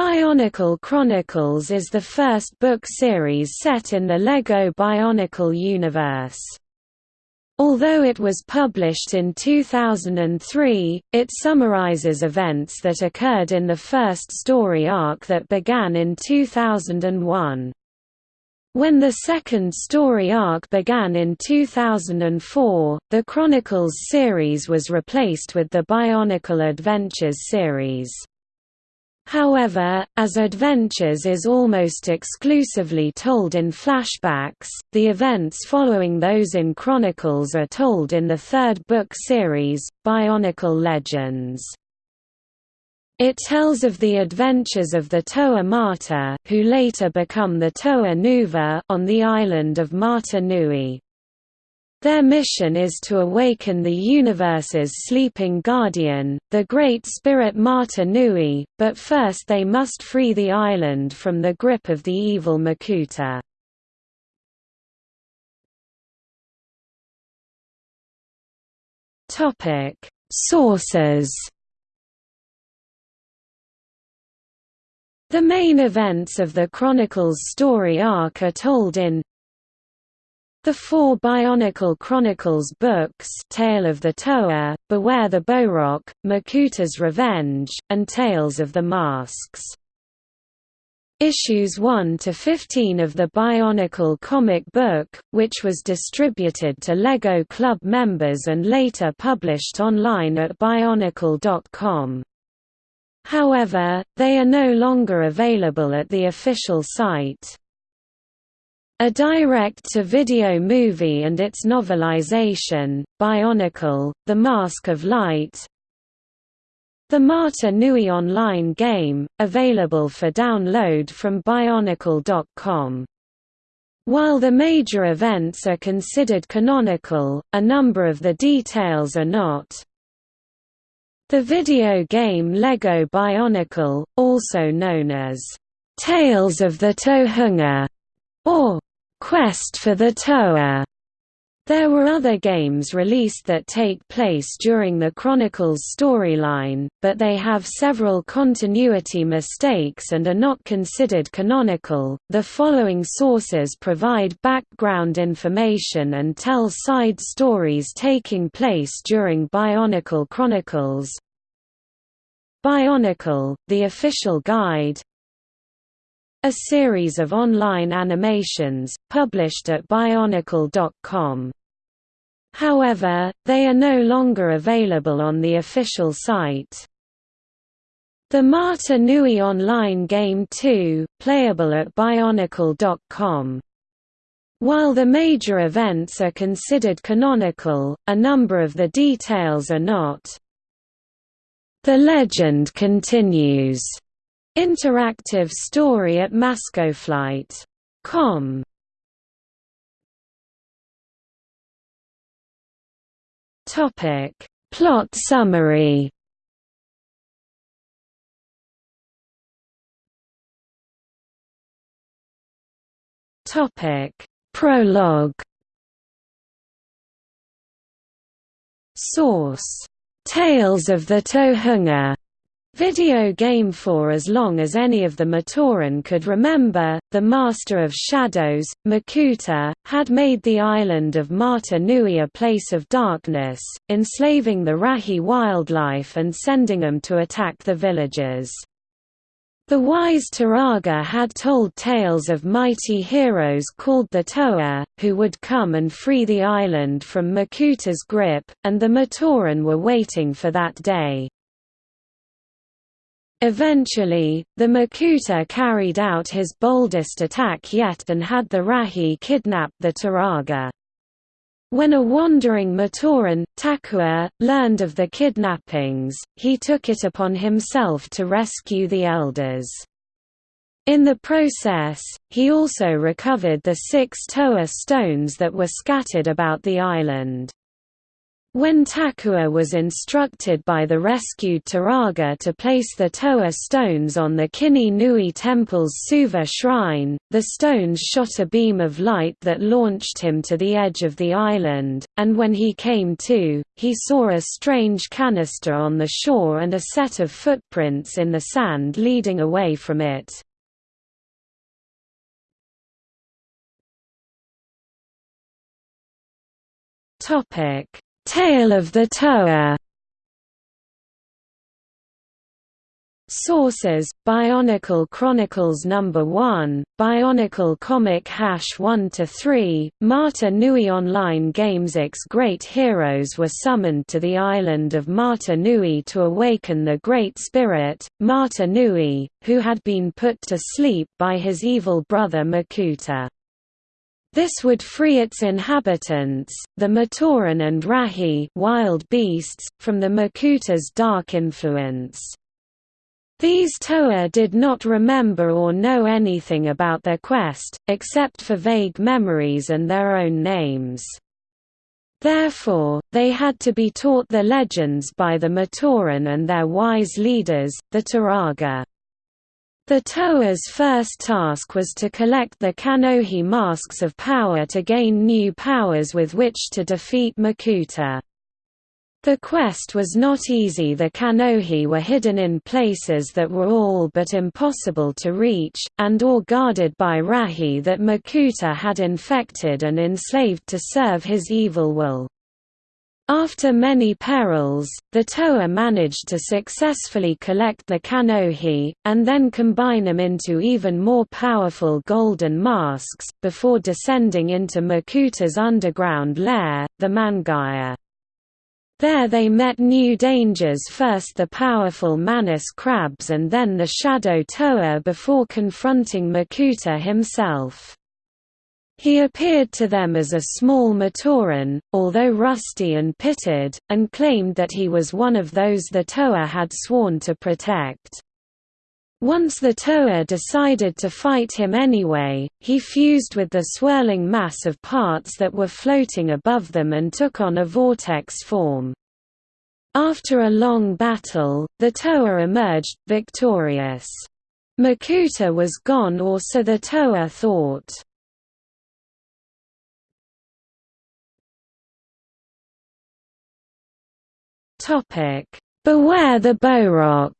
Bionicle Chronicles is the first book series set in the LEGO Bionicle universe. Although it was published in 2003, it summarizes events that occurred in the first story arc that began in 2001. When the second story arc began in 2004, the Chronicles series was replaced with the Bionicle Adventures series. However, as Adventures is almost exclusively told in flashbacks, the events following those in Chronicles are told in the third book series, Bionicle Legends. It tells of the adventures of the Toa Mata, who later become the Toa Nuva on the island of Mata Nui. Their mission is to awaken the universe's sleeping guardian, the Great Spirit Mata Nui, but first they must free the island from the grip of the evil Makuta. Sources The main events of the Chronicles story arc are told in the four Bionicle Chronicles books Tale of the Toa, Beware the Bohrok, Makuta's Revenge, and Tales of the Masks. Issues 1 to 15 of the Bionicle comic book, which was distributed to LEGO Club members and later published online at bionicle.com. However, they are no longer available at the official site. A direct-to-video movie and its novelization, Bionicle, The Mask of Light The Mata Nui online game, available for download from Bionicle.com. While the major events are considered canonical, a number of the details are not. The video game Lego Bionicle, also known as Tales of the Tohunga, or Quest for the Toa. There were other games released that take place during the Chronicles storyline, but they have several continuity mistakes and are not considered canonical. The following sources provide background information and tell side stories taking place during Bionicle Chronicles. Bionicle, the official guide, a series of online animations, published at Bionicle.com. However, they are no longer available on the official site. The Mata Nui online game 2, playable at Bionicle.com. While the major events are considered canonical, a number of the details are not. The legend continues Interactive story at Maskoflight.com Topic. Plot summary. Topic. Prologue. Source. Tales of the Tohunga Video game for as long as any of the Matoran could remember, the Master of Shadows, Makuta, had made the island of Mata Nui a place of darkness, enslaving the Rahi wildlife and sending them to attack the villagers. The wise Turaga had told tales of mighty heroes called the Toa, who would come and free the island from Makuta's grip, and the Matoran were waiting for that day. Eventually, the Makuta carried out his boldest attack yet and had the Rahi kidnap the Turaga. When a wandering Matoran, Takua, learned of the kidnappings, he took it upon himself to rescue the elders. In the process, he also recovered the six Toa stones that were scattered about the island. When Takua was instructed by the rescued Turaga to place the Toa stones on the Kini Nui Temple's Suva shrine, the stones shot a beam of light that launched him to the edge of the island, and when he came to, he saw a strange canister on the shore and a set of footprints in the sand leading away from it. Topic Tale of the Toa Sources: Bionicle Chronicles Number 1, Bionicle Comic Hash 1 to 3. Mata Nui Online Games X great heroes were summoned to the island of Mata Nui to awaken the Great Spirit, Mata Nui, who had been put to sleep by his evil brother Makuta. This would free its inhabitants, the Matoran and Rahi wild beasts, from the Makuta's dark influence. These Toa did not remember or know anything about their quest, except for vague memories and their own names. Therefore, they had to be taught the legends by the Matoran and their wise leaders, the Turaga. The Toa's first task was to collect the Kanohi masks of power to gain new powers with which to defeat Makuta. The quest was not easy the Kanohi were hidden in places that were all but impossible to reach, and or guarded by Rahi that Makuta had infected and enslaved to serve his evil will. After many perils, the Toa managed to successfully collect the Kanohi, and then combine them into even more powerful golden masks, before descending into Makuta's underground lair, the Mangaia. There they met new dangers first the powerful Manas crabs and then the Shadow Toa before confronting Makuta himself. He appeared to them as a small Matoran, although rusty and pitted, and claimed that he was one of those the Toa had sworn to protect. Once the Toa decided to fight him anyway, he fused with the swirling mass of parts that were floating above them and took on a vortex form. After a long battle, the Toa emerged, victorious. Makuta was gone or so the Toa thought. Topic: Beware the Bohrok.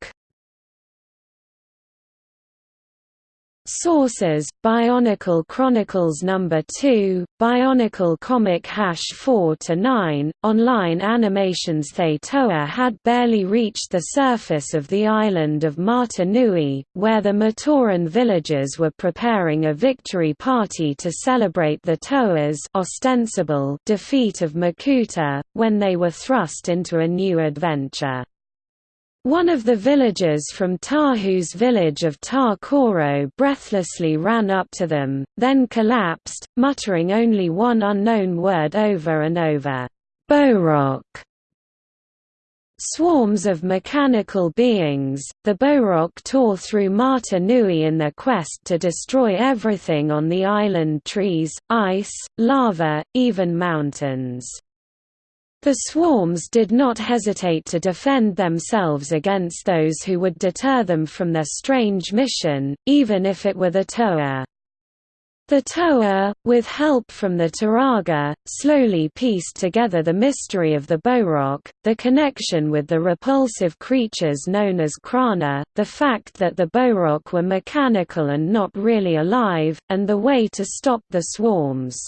Sources: Bionicle Chronicles Number 2, Bionicle Comic Hash 4 to 9. Online animations They Toa had barely reached the surface of the island of Mata Nui, where the Matoran villagers were preparing a victory party to celebrate the Toa's ostensible defeat of Makuta, when they were thrust into a new adventure. One of the villagers from Tahu's village of Ta Koro breathlessly ran up to them, then collapsed, muttering only one unknown word over and over, Bohrok. Swarms of mechanical beings, the Bohrok tore through Mata Nui in their quest to destroy everything on the island trees, ice, lava, even mountains. The swarms did not hesitate to defend themselves against those who would deter them from their strange mission, even if it were the Toa. The Toa, with help from the Turaga, slowly pieced together the mystery of the Bohrok, the connection with the repulsive creatures known as Krana, the fact that the Bohrok were mechanical and not really alive, and the way to stop the swarms.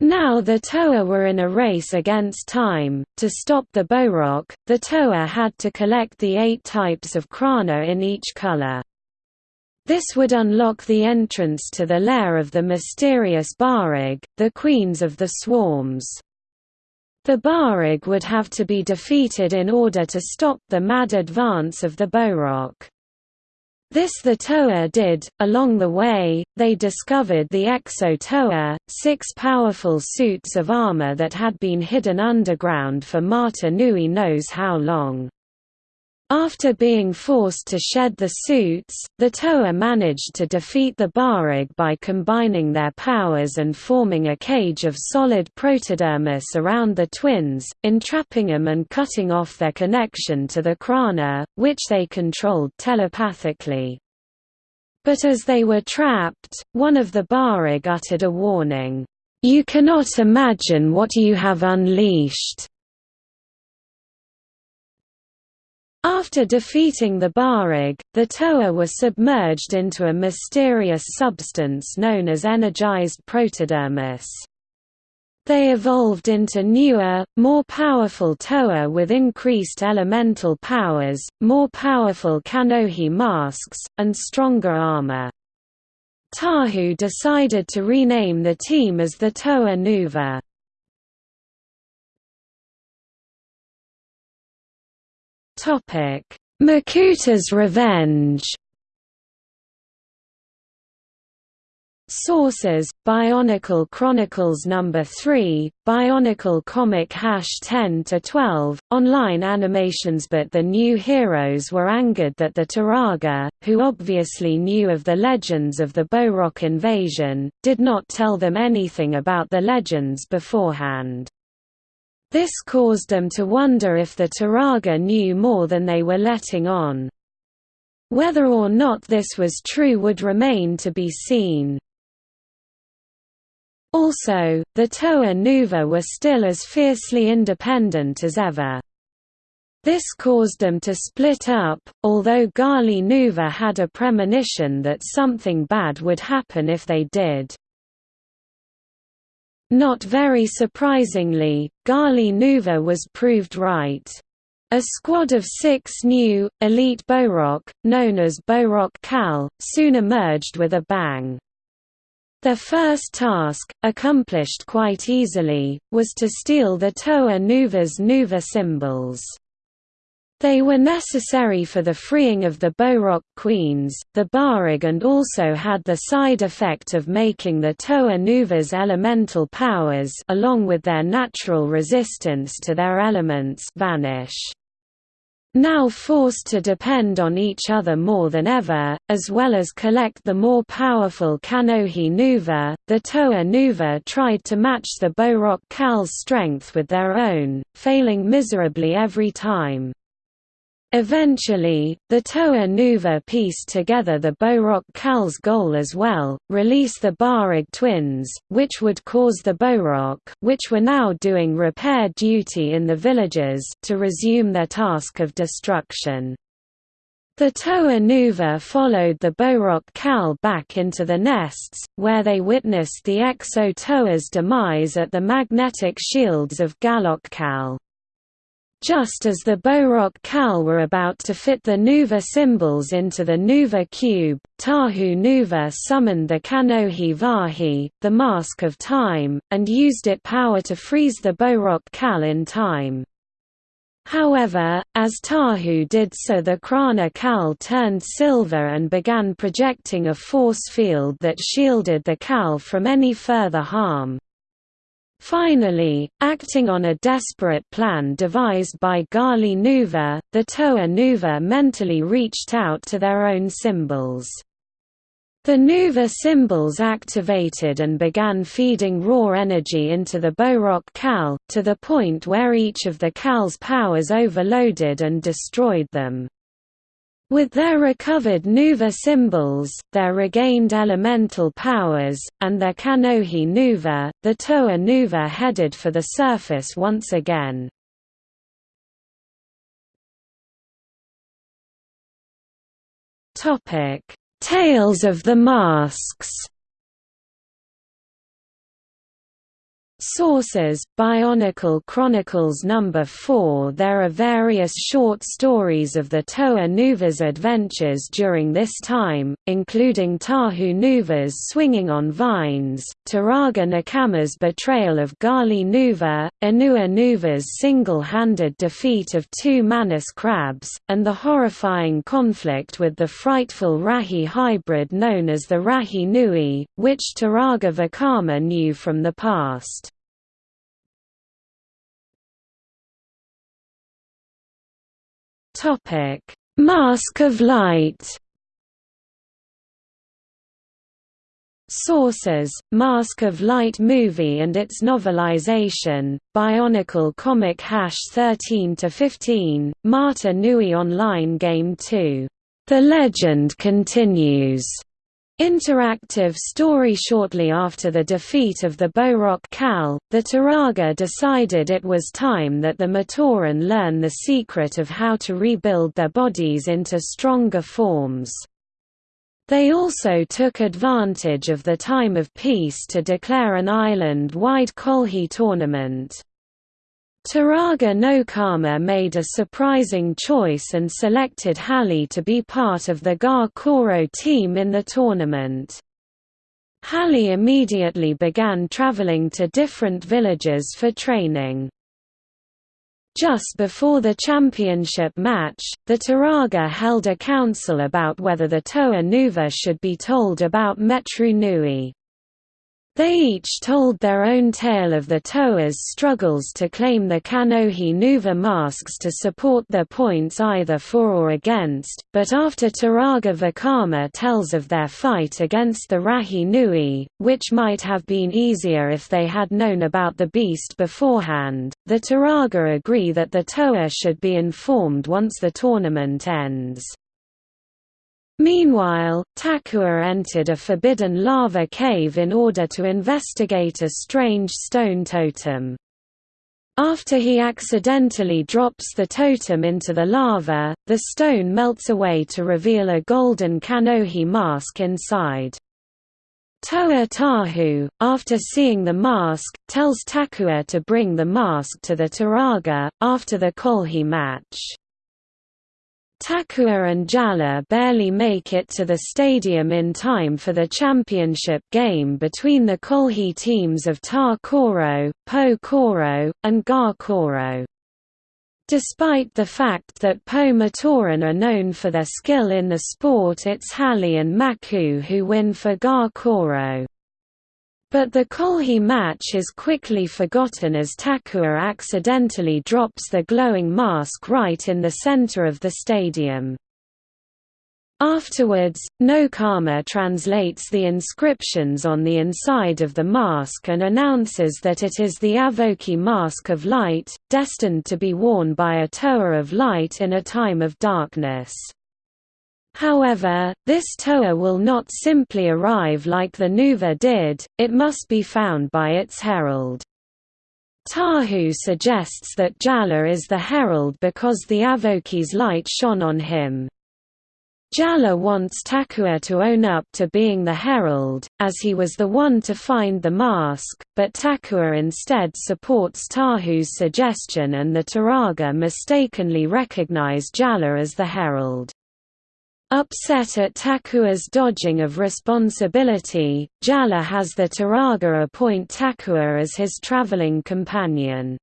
Now the Toa were in a race against time. To stop the Bohrok, the Toa had to collect the eight types of Krana in each color. This would unlock the entrance to the lair of the mysterious Bahrag, the queens of the swarms. The Bahrag would have to be defeated in order to stop the mad advance of the Bohrok. This the Toa did. Along the way, they discovered the Exo Toa, six powerful suits of armor that had been hidden underground for Mata Nui knows how long. After being forced to shed the suits, the Toa managed to defeat the Bahrag by combining their powers and forming a cage of solid protodermis around the twins, entrapping them and cutting off their connection to the Krana, which they controlled telepathically. But as they were trapped, one of the Bahrag uttered a warning, "'You cannot imagine what you have unleashed' After defeating the Bahrag, the Toa were submerged into a mysterious substance known as energized protodermis. They evolved into newer, more powerful Toa with increased elemental powers, more powerful Kanohi masks, and stronger armor. Tahu decided to rename the team as the Toa Nuva. Topic: Makuta's Revenge. Sources: Bionicle Chronicles Number 3, Bionicle Comic Hash 10 to 12, online animations. But the new heroes were angered that the Turaga, who obviously knew of the legends of the Bohrok invasion, did not tell them anything about the legends beforehand. This caused them to wonder if the Turaga knew more than they were letting on. Whether or not this was true would remain to be seen. Also, the Toa Nuva were still as fiercely independent as ever. This caused them to split up, although Gali Nuva had a premonition that something bad would happen if they did. Not very surprisingly, Gali Nuva was proved right. A squad of six new, elite Bohrok, known as Bohrok Kal, soon emerged with a bang. Their first task, accomplished quite easily, was to steal the Toa Nuva's Nuva symbols. They were necessary for the freeing of the Bohrok queens, the Bahrag and also had the side effect of making the Toa Nuva's elemental powers along with their natural resistance to their elements vanish. Now forced to depend on each other more than ever, as well as collect the more powerful Kanohi Nuva, the Toa Nuva tried to match the Bohrok Kal's strength with their own, failing miserably every time. Eventually, the Toa Nuva pieced together the Bohrok Kal's goal as well, release the Bahrag twins, which would cause the Bohrok which were now doing repair duty in the villages to resume their task of destruction. The Toa Nuva followed the Bohrok Kal back into the nests, where they witnessed the Exo Toa's demise at the magnetic shields of Gahlok Kal. Just as the Bohrok Kal were about to fit the Nuva symbols into the Nuva cube, Tahu Nuva summoned the Kanohi Vahi, the Mask of Time, and used it power to freeze the Bohrok Kal in time. However, as Tahu did so the Krana Kal turned silver and began projecting a force field that shielded the Kal from any further harm. Finally, acting on a desperate plan devised by Gali Nuva, the Toa Nuva mentally reached out to their own symbols. The Nuva symbols activated and began feeding raw energy into the Bohrok Kal, to the point where each of the Kal's powers overloaded and destroyed them. With their recovered Nuva symbols, their regained elemental powers, and their Kanohi Nuva, the Toa Nuva headed for the surface once again. Tales of the Masks Sources: Bionicle Chronicles Number 4 There are various short stories of the Toa Nuva's adventures during this time, including Tahu Nuva's swinging on vines, Turaga Nokama's betrayal of Gali Nuva, Onua Nuva's single-handed defeat of two Manas crabs, and the horrifying conflict with the frightful Rahi hybrid known as the Rahi Nui, which Turaga Vakama knew from the past. Mask of Light Sources: Mask of Light movie and its novelization, Bionicle comic hash 13 to 15, Mata Nui online game 2. The legend continues. Interactive story Shortly after the defeat of the Bohrok Kal, the Turaga decided it was time that the Matoran learn the secret of how to rebuild their bodies into stronger forms. They also took advantage of the time of peace to declare an island-wide Kolhii tournament. Turaga Nokama made a surprising choice and selected Hahli to be part of the Ga Koro team in the tournament. Hahli immediately began traveling to different villages for training. Just before the championship match, the Turaga held a council about whether the Toa Nuva should be told about Metru Nui. They each told their own tale of the Toa's struggles to claim the Kanohi Nuva masks to support their points either for or against, but after Turaga Vakama tells of their fight against the Rahi Nui, which might have been easier if they had known about the beast beforehand, the Turaga agree that the Toa should be informed once the tournament ends. Meanwhile, Takua entered a forbidden lava cave in order to investigate a strange stone totem. After he accidentally drops the totem into the lava, the stone melts away to reveal a golden Kanohi mask inside. Toa Tahu, after seeing the mask, tells Takua to bring the mask to the Turaga, after the Kolhii match. Takua and Jaller barely make it to the stadium in time for the championship game between the Kolhii teams of Ta Koro, Po Koro, and Ga Koro. Despite the fact that Po Matoran are known for their skill in the sport it's Hahli and Maku who win for Ga Koro. But the Kolhii match is quickly forgotten as Takua accidentally drops the glowing mask right in the center of the stadium. Afterwards, Nokama translates the inscriptions on the inside of the mask and announces that it is the Avohkii Mask of Light, destined to be worn by a Toa of Light in a time of darkness. However, this Toa will not simply arrive like the Nuva did, it must be found by its herald. Tahu suggests that Jaller is the herald because the Avohkii's light shone on him. Jaller wants Takua to own up to being the herald, as he was the one to find the mask, but Takua instead supports Tahu's suggestion and the Turaga mistakenly recognize Jaller as the herald. Upset at Takua's dodging of responsibility, Jaller has the Turaga appoint Takua as his traveling companion.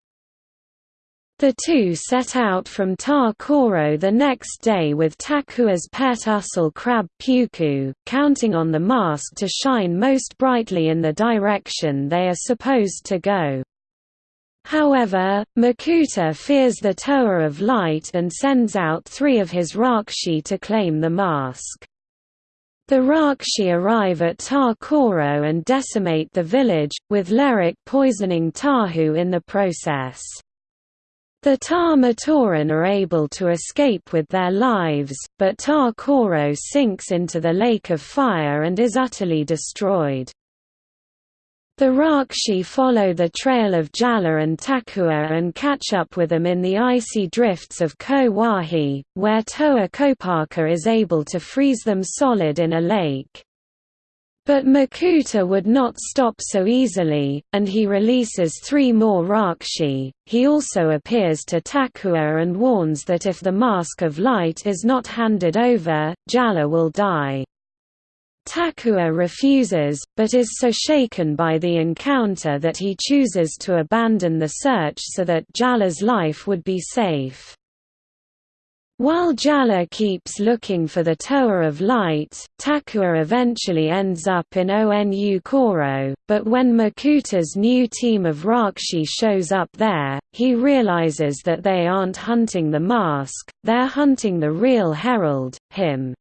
The two set out from Ta Koro the next day with Takua's pet Ussal crab Pewku, counting on the mask to shine most brightly in the direction they are supposed to go. However, Makuta fears the Toa of Light and sends out three of his Rahkshi to claim the mask. The Rahkshi arrive at Ta Koro and decimate the village, with Lerahk poisoning Tahu in the process. The Ta Matoran are able to escape with their lives, but Ta Koro sinks into the lake of fire and is utterly destroyed. The Rahkshi follow the trail of Jaller and Takua and catch up with them in the icy drifts of Ko Wahi, where Toa Kopaka is able to freeze them solid in a lake. But Makuta would not stop so easily, and he releases three more Rahkshi. He also appears to Takua and warns that if the Mask of Light is not handed over, Jaller will die. Takua refuses, but is so shaken by the encounter that he chooses to abandon the search so that Jaller's life would be safe. While Jaller keeps looking for the Toa of Light, Takua eventually ends up in Onu Koro, but when Makuta's new team of Rahkshi shows up there, he realizes that they aren't hunting the mask, they're hunting the real herald, him.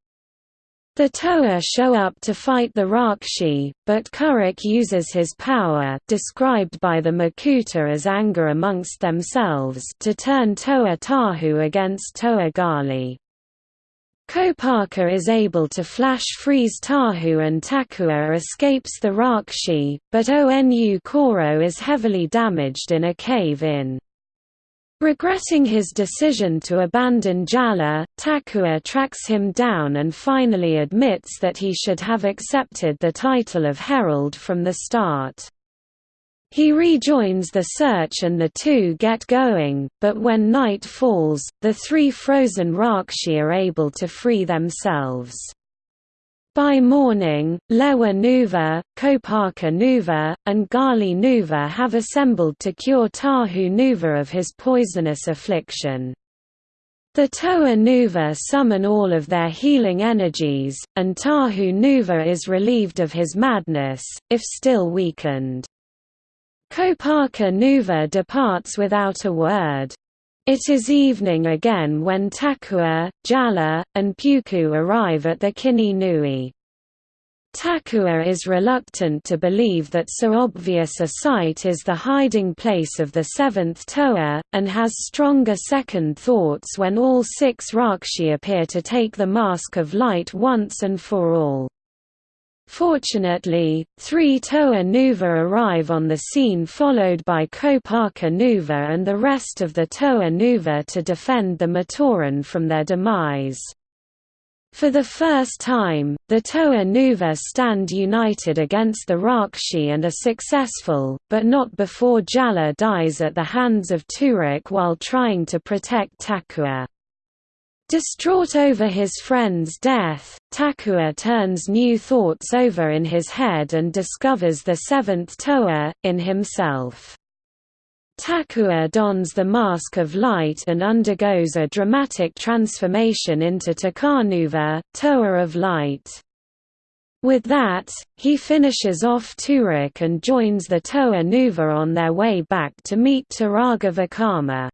The Toa show up to fight the Rahkshi, but Kurahk uses his power described by the Makuta as anger amongst themselves to turn Toa Tahu against Toa Gali. Kopaka is able to flash freeze Tahu and Takua escapes the Rahkshi, but Onu Koro is heavily damaged in a cave-in. Regretting his decision to abandon Jaller, Takua tracks him down and finally admits that he should have accepted the title of Herald from the start. He rejoins the search and the two get going, but when night falls, the three frozen Rahkshi are able to free themselves. By morning, Lewa Nuva, Kopaka Nuva, and Gali Nuva have assembled to cure Tahu Nuva of his poisonous affliction. The Toa Nuva summon all of their healing energies, and Tahu Nuva is relieved of his madness, if still weakened. Kopaka Nuva departs without a word. It is evening again when Takua, Jaller, and Pewku arrive at the Kini Nui. Takua is reluctant to believe that so obvious a site is the hiding place of the seventh Toa, and has stronger second thoughts when all six Rahkshi appear to take the Mask of Light once and for all. Fortunately, three Toa Nuva arrive on the scene followed by Kopaka Nuva and the rest of the Toa Nuva to defend the Matoran from their demise. For the first time, the Toa Nuva stand united against the Rahkshi and are successful, but not before Jaller dies at the hands of Turahk while trying to protect Takua. Distraught over his friend's death, Takua turns new thoughts over in his head and discovers the seventh Toa, in himself. Takua dons the Mask of Light and undergoes a dramatic transformation into Takanuva, Toa of Light. With that, he finishes off Turahk and joins the Toa Nuva on their way back to meet Turaga Vakama.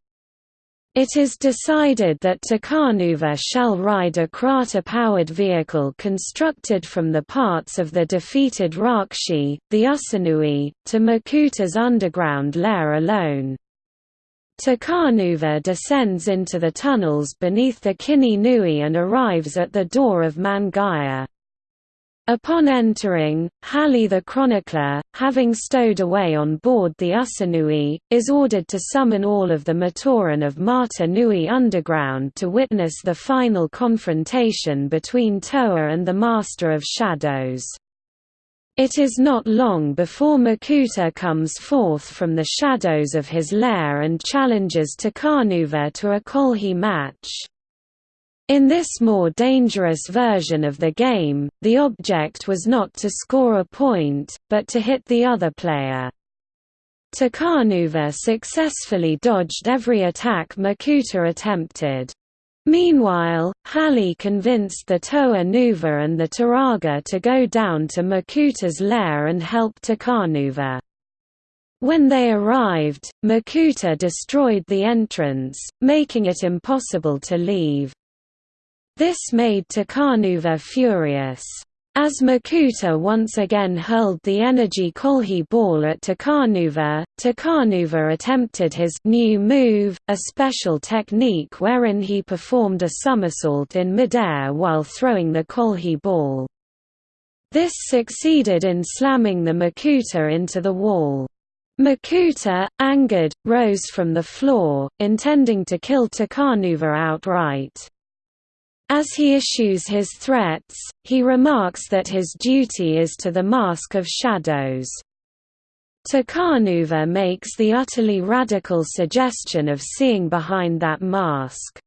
It is decided that Takanuva shall ride a Kraata-powered vehicle constructed from the parts of the defeated Rahkshi, the Ussanui, to Makuta's underground lair alone. Takanuva descends into the tunnels beneath the Kini Nui and arrives at the door of Mangaia. Upon entering, Hahli the chronicler, having stowed away on board the Ussanui, is ordered to summon all of the Matoran of Mata Nui underground to witness the final confrontation between Toa and the Master of Shadows. It is not long before Makuta comes forth from the shadows of his lair and challenges Takanuva to a Kolhii match. In this more dangerous version of the game, the object was not to score a point, but to hit the other player. Takanuva successfully dodged every attack Makuta attempted. Meanwhile, Hahli convinced the Toa Nuva and the Turaga to go down to Makuta's lair and help Takanuva. When they arrived, Makuta destroyed the entrance, making it impossible to leave. This made Takanuva furious. As Makuta once again hurled the energy Kolhii ball at Takanuva, Takanuva attempted his new move, a special technique wherein he performed a somersault in midair while throwing the Kolhii ball. This succeeded in slamming the Makuta into the wall. Makuta, angered, rose from the floor, intending to kill Takanuva outright. As he issues his threats, he remarks that his duty is to the Mask of Shadows. Takanuva makes the utterly radical suggestion of seeing behind that mask.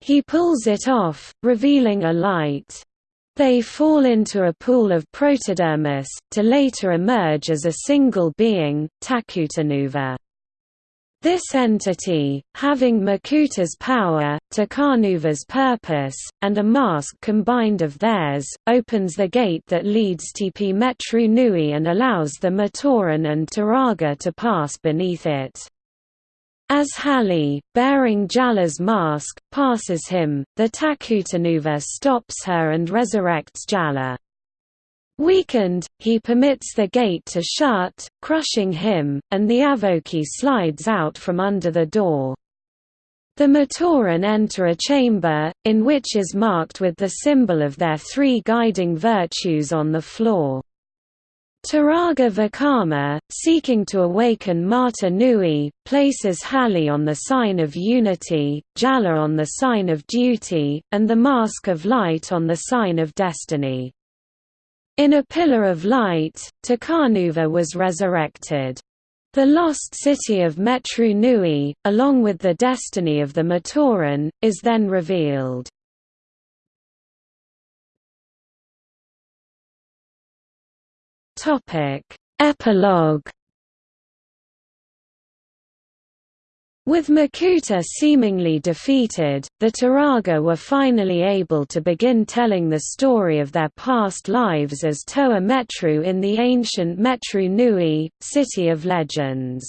He pulls it off, revealing a light. They fall into a pool of protodermis, to later emerge as a single being, Takutanuva. This entity, having Makuta's power, Takanuva's purpose, and a mask combined of theirs, opens the gate that leads Tepe Metru Nui and allows the Matoran and Turaga to pass beneath it. As Hahli, bearing Jaller's mask, passes him, the Takutanuva stops her and resurrects Jaller. Weakened, he permits the gate to shut, crushing him, and the Avohkii slides out from under the door. The Matoran enter a chamber, in which is marked with the symbol of their three guiding virtues on the floor. Turaga Vakama, seeking to awaken Mata Nui, places Hahli on the sign of unity, Jaller on the sign of duty, and the Mask of Light on the sign of destiny. In a pillar of light, Takanuva was resurrected. The lost city of Metru Nui, along with the destiny of the Matoran, is then revealed. Epilogue With Makuta seemingly defeated, the Turaga were finally able to begin telling the story of their past lives as Toa Metru in the ancient Metru Nui, City of Legends.